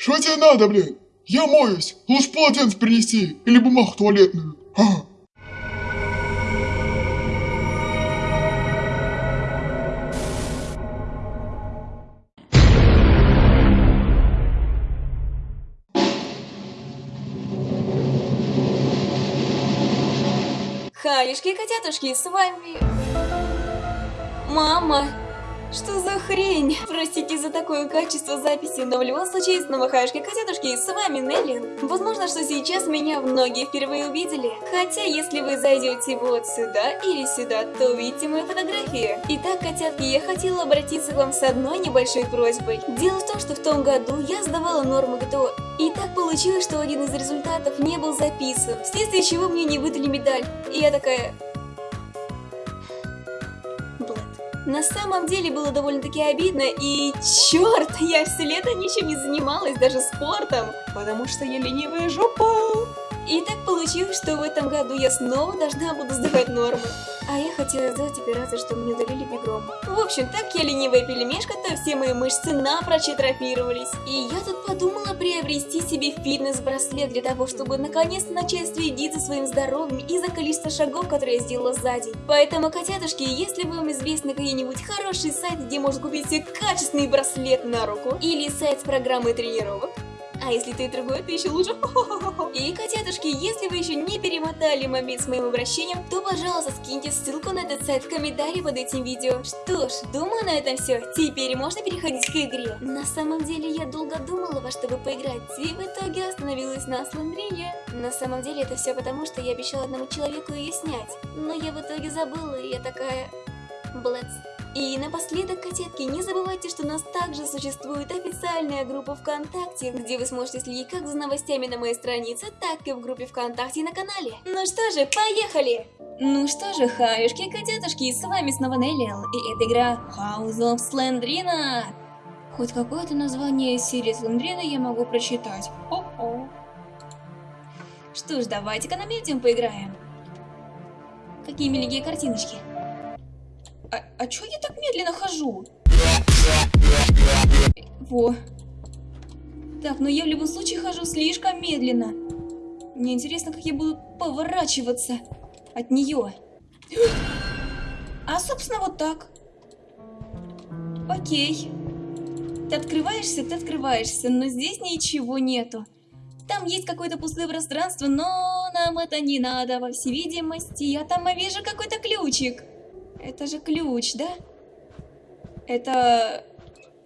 Что тебе надо, блин? Я моюсь. Лучше полотенце принеси. Или бумагу туалетную. А. Халишки, котятушки, с вами... Мама! Что за хрень? Простите за такое качество записи, но в любом случае, снова хаешки котятушки, с вами Нелли. Возможно, что сейчас меня многие впервые увидели. Хотя, если вы зайдете вот сюда или сюда, то увидите мои фотографии. Итак, котятки, я хотела обратиться к вам с одной небольшой просьбой. Дело в том, что в том году я сдавала норму ГТО, и так получилось, что один из результатов не был записан, вследствие чего мне не выдали медаль. И я такая... На самом деле было довольно-таки обидно, и черт, я все лето ничем не занималась, даже спортом, потому что я ленивая жопа. И так получилось, что в этом году я снова должна буду сдавать нормы. А я хотела сделать операцию, чтобы мне удалили бигром. В общем, так я ленивая пельмешка, то все мои мышцы напрочь атрофировались. И я тут подумала приобрести себе фитнес-браслет для того, чтобы наконец-то начать следить за своим здоровьем и за количество шагов, которые я сделала за день. Поэтому, котятушки, если вам известны какие-нибудь хорошие сайты, где можно купить себе качественный браслет на руку, или сайт с программой тренировок, а если ты другой, то еще лучше. И, котятушки, если вы еще не перемотали момент с моим обращением, то, пожалуйста, скиньте ссылку на этот сайт в комментарии под этим видео. Что ж, думаю на этом все. Теперь можно переходить к игре. На самом деле, я долго думала, во что бы поиграть, и в итоге остановилась на Слендрине. На самом деле, это все потому, что я обещала одному человеку ее снять. Но я в итоге забыла, и я такая... Блэц. И напоследок, котятки, не забывайте, что у нас также существует официальная группа ВКонтакте, где вы сможете следить как за новостями на моей странице, так и в группе ВКонтакте на канале. Ну что же, поехали! Ну что же, хаюшки, котятушки, с вами снова Неллиал, и это игра House of Slendrina. Хоть какое-то название серии Слендрина я могу прочитать. О-о. Что ж, давайте-ка на медиум поиграем. Какие миленькие картиночки. А, а чё я так медленно хожу? Во. Так, но я в любом случае хожу слишком медленно. Мне интересно, как я буду поворачиваться от нее. А, собственно, вот так. Окей. Ты открываешься, ты открываешься, но здесь ничего нету. Там есть какое-то пустое пространство, но нам это не надо, во всей видимости. Я там вижу какой-то ключик. Это же ключ, да? Это...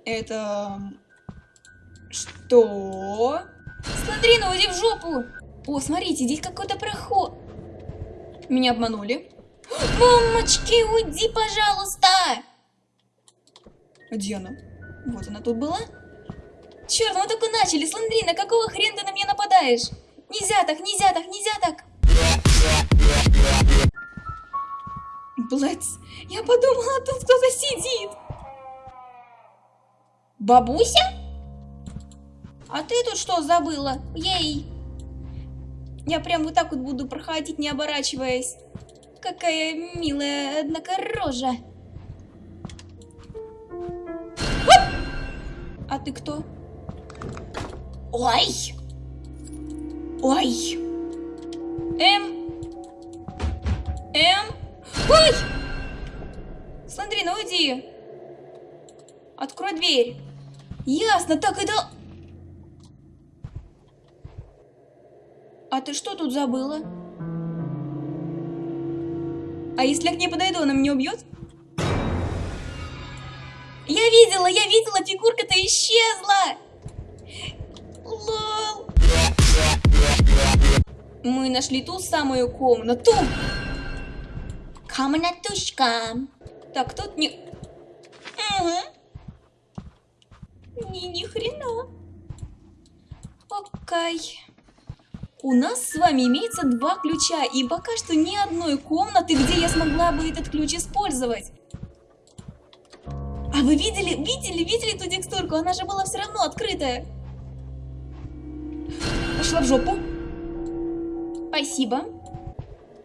Это... Что? Смотри, ну уйди в жопу! О, смотрите, здесь какой-то проход. Меня обманули. Мамочки, уйди, пожалуйста! Где она? Вот она тут была. Черт, мы только начали, Сландрина, какого хрена ты на меня нападаешь? Нельзя так, нельзя так, нельзя так! Блэдс, я подумала, тут кто-то сидит. Бабуся? А ты тут что забыла? Ей! Я прям вот так вот буду проходить, не оборачиваясь. Какая милая, однако, рожа. А ты кто? Ой! Ой! М? М? Ой! Сандрина, уйди. Открой дверь. Ясно, так это... А ты что тут забыла? А если я к ней подойду, она меня убьет? Я видела, я видела, фигурка-то исчезла! Лол! Мы нашли ту самую комнату! Комнатушка. Так, тут не... Угу. Ни, ни хрена. Окей. У нас с вами имеется два ключа, и пока что ни одной комнаты, где я смогла бы этот ключ использовать. А вы видели, видели, видели ту текстурку? Она же была все равно открытая. Пошла в жопу. Спасибо.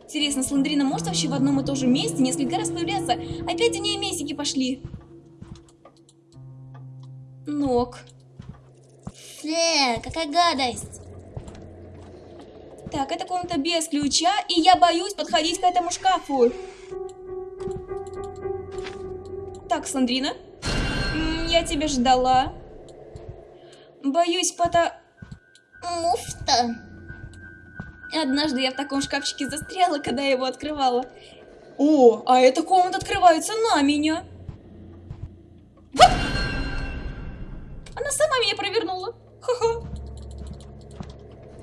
Интересно, Сландрина может вообще в одном и том же месте несколько раз появляться? Опять у нее месики пошли. Ног. Фе, какая гадость. Так, это комната без ключа, и я боюсь подходить к этому шкафу. Так, Сандрина, я тебя ждала. Боюсь, пота... Муфта. Однажды я в таком шкафчике застряла, когда я его открывала. О, а эта комната открывается на меня. Она сама меня провернула. Ха-ха.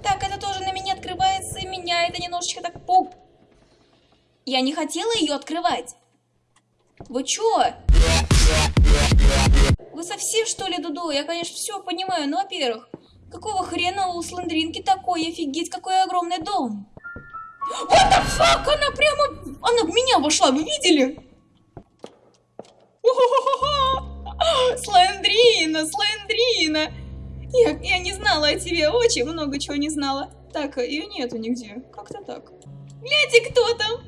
Так, это тоже на меня открывается, и меня это немножечко так пуг... Я не хотела ее открывать. Вы чё? Вы совсем что ли, Дудо? Я, конечно, все понимаю, но, во-первых, какого хрена у Сландринки такой? Офигеть, какой огромный дом. What the fuck? Она прямо... Она в меня вошла, вы видели? Сландрина, Сландрина. Я, я не знала о тебе, очень много чего не знала. Так, ее нету нигде. Как-то так. Гляньте, кто там.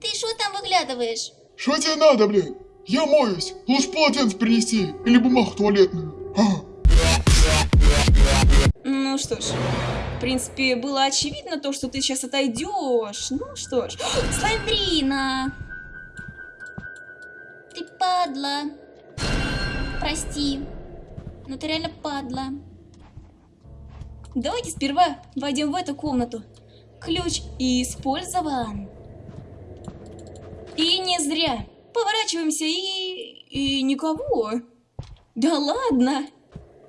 Ты что там выглядываешь? Что тебе надо, блин? Я моюсь. Лучше полотенце принеси. Или бумагу туалетную. А, что ж, в принципе, было очевидно то, что ты сейчас отойдешь. Ну что ж. Сландрина. Ты падла. Прости. Но ты реально падла. Давайте сперва войдем в эту комнату. Ключ использован. И не зря. Поворачиваемся и... и никого. Да ладно.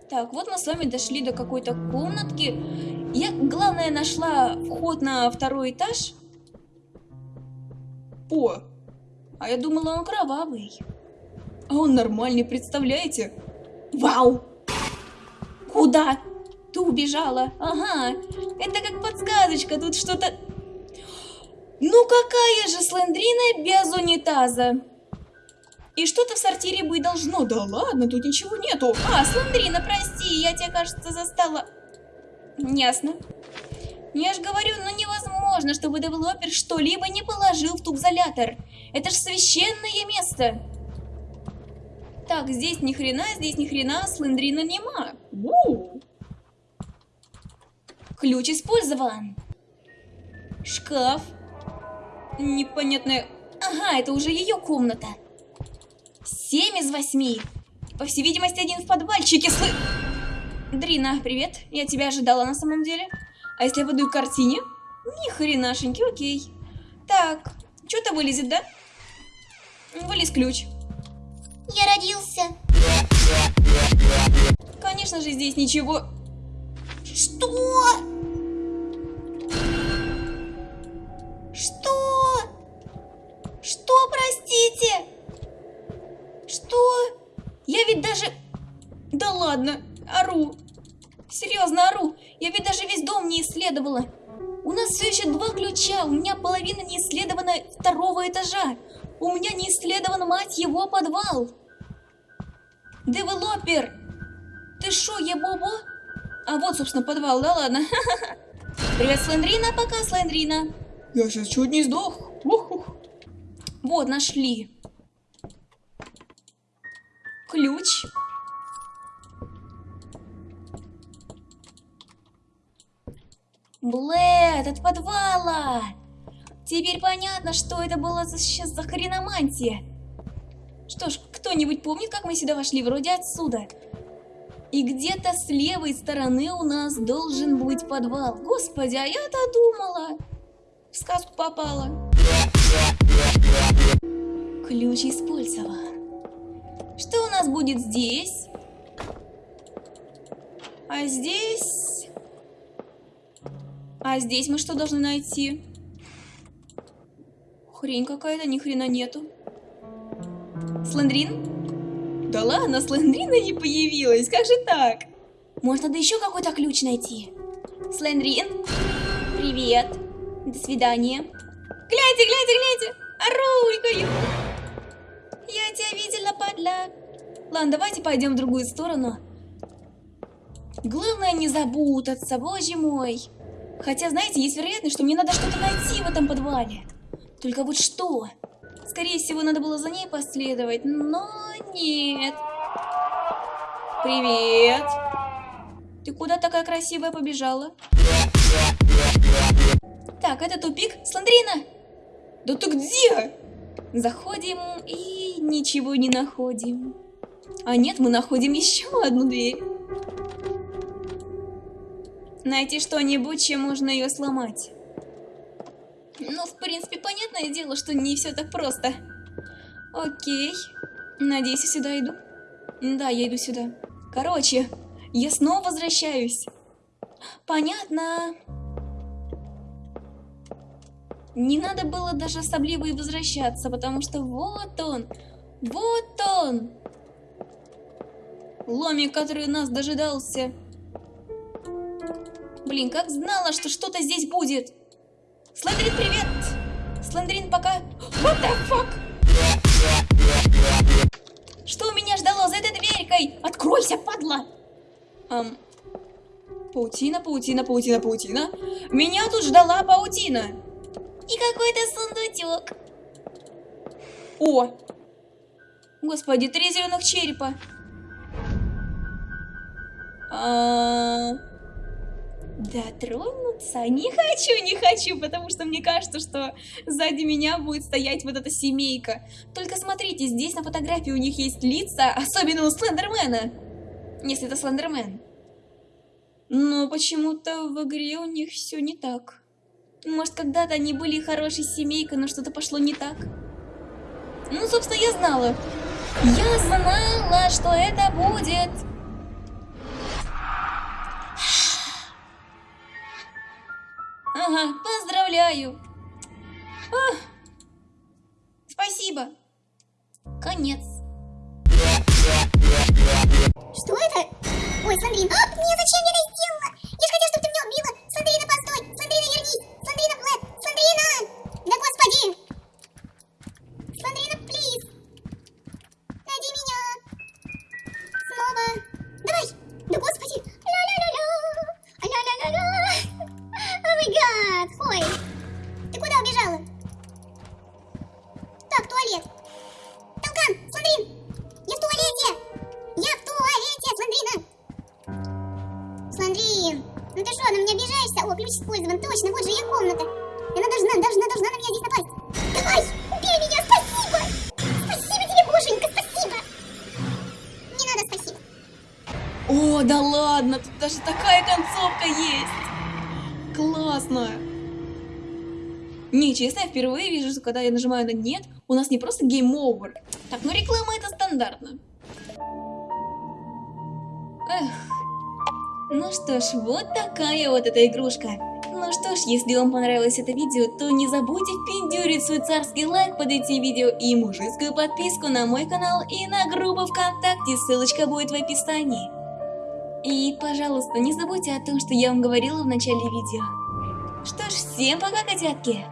Так, вот мы с вами дошли до какой-то комнатки. Я, главное, нашла вход на второй этаж. О, а я думала, он кровавый. А он нормальный, представляете? Вау! Куда? Ты убежала. Ага. Это как подсказочка. Тут что-то... Ну какая же Слендрина без унитаза? И что-то в сортире быть должно. Да ладно, тут ничего нету. А, Слендрина, прости, я тебя, кажется, застала. Ясно. Я же говорю, ну невозможно, чтобы девелопер что-либо не положил в тубзолятор. Это ж священное место. Так, здесь ни хрена, здесь ни хрена, Слендрина нема. Уу. Ключ использован. Шкаф. Непонятная... Ага, это уже ее комната. Семь из восьми. По всей видимости, один в подвальчике слы... Дрина, привет. Я тебя ожидала на самом деле. А если я выйду к картине? Ни хренашеньки, окей. Так, что-то вылезет, да? Вылез ключ. Я родился. Конечно же, здесь ничего... Что? Что? Половина не исследована второго этажа. У меня не исследован, мать его, подвал. Девелопер! Ты шо, ебобо? А вот, собственно, подвал, да ладно. Привет, Слендрина, пока, Слендрина. Я сейчас чуть не сдох. Вот, нашли. Ключ. Блэд, от подвала! Теперь понятно, что это было за, сейчас за хреномантия. Что ж, кто-нибудь помнит, как мы сюда вошли? Вроде отсюда. И где-то с левой стороны у нас должен быть подвал. Господи, а я-то думала. В сказку попала. Ключ использован. Что у нас будет здесь? А здесь... А здесь мы что должны найти? Хрень какая-то, ни хрена нету. Слендрин? Да ладно, Слендрина не появилась, как же так? Может, надо еще какой-то ключ найти? Слендрин? Привет. До свидания. Гляньте, гляньте, гляньте! Орулькаю! Я тебя видела, падла. Ладно, давайте пойдем в другую сторону. Главное не запутаться, боже мой. Хотя, знаете, есть вероятность, что мне надо что-то найти в этом подвале. Только вот что? Скорее всего, надо было за ней последовать, но нет. Привет. Ты куда такая красивая побежала? Так, это тупик. Сландрина! Да ты где? Заходим и ничего не находим. А нет, мы находим еще одну дверь. Найти что-нибудь, чем можно ее сломать. Ну, в принципе, понятное дело, что не все так просто. Окей. Надеюсь, я сюда иду. Да, я иду сюда. Короче, я снова возвращаюсь. Понятно. Не надо было даже особливо и возвращаться, потому что вот он, вот он. Ломик, который нас дожидался. Блин, как знала, что что-то здесь будет. Слендерин, привет! Слендерин, пока... What the fuck? Что меня ждало за этой дверькой? Откройся, падла! Ам... Паутина, паутина, паутина, паутина. Меня тут ждала паутина. И какой-то сундучок. О! Господи, три зеленых черепа. А... Дотронуться? Не хочу, не хочу, потому что мне кажется, что сзади меня будет стоять вот эта семейка. Только смотрите, здесь на фотографии у них есть лица, особенно у Слендермена. Если это Слендермен. Но почему-то в игре у них все не так. Может, когда-то они были хорошей семейкой, но что-то пошло не так. Ну, собственно, я знала. Я знала, что это будет. Ага, поздравляю. Ах, спасибо. Конец. Что это? Ой, Сандрин. А, нет, зачем я это сделала? Я же хотела, чтобы ты меня убила. Сандрина, постой. Сандрина, вернись. Сандрина, Блэд. Сандрина! Использован, точно, вот же ее комната. Она должна, должна, должна на меня здесь напасть. Давай, убей меня, спасибо! Спасибо тебе, боженька, спасибо! Не надо спасибо. О, да ладно, тут даже такая концовка есть. Классно. Не, честно, я впервые вижу, что когда я нажимаю на нет, у нас не просто over. Так, ну реклама это стандартно. Эх. Ну что ж, вот такая вот эта игрушка. Ну что ж, если вам понравилось это видео, то не забудьте впендюрить свой царский лайк под этим видео и мужицкую подписку на мой канал и на группу ВКонтакте, ссылочка будет в описании. И, пожалуйста, не забудьте о том, что я вам говорила в начале видео. Что ж, всем пока, котятки!